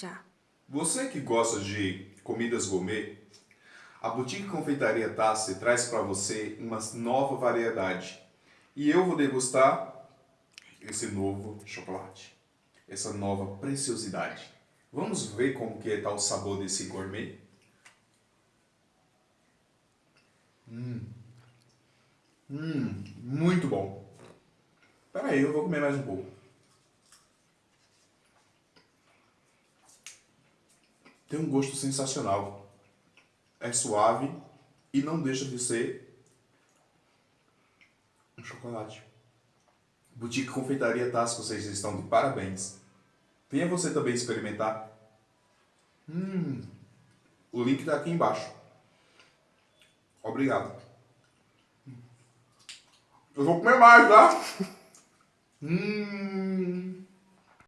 Já. Você que gosta de comidas gourmet, a Boutique Confeitaria Tassi traz para você uma nova variedade. E eu vou degustar esse novo chocolate, essa nova preciosidade. Vamos ver como que está o sabor desse gourmet? Hum. Hum, muito bom. Pera aí, eu vou comer mais um pouco. Tem um gosto sensacional. É suave e não deixa de ser um chocolate. Boutique Confeitaria Tassi, vocês estão de parabéns. Venha você também experimentar. Hum, o link está aqui embaixo. Obrigado. Eu vou comer mais, tá? hum.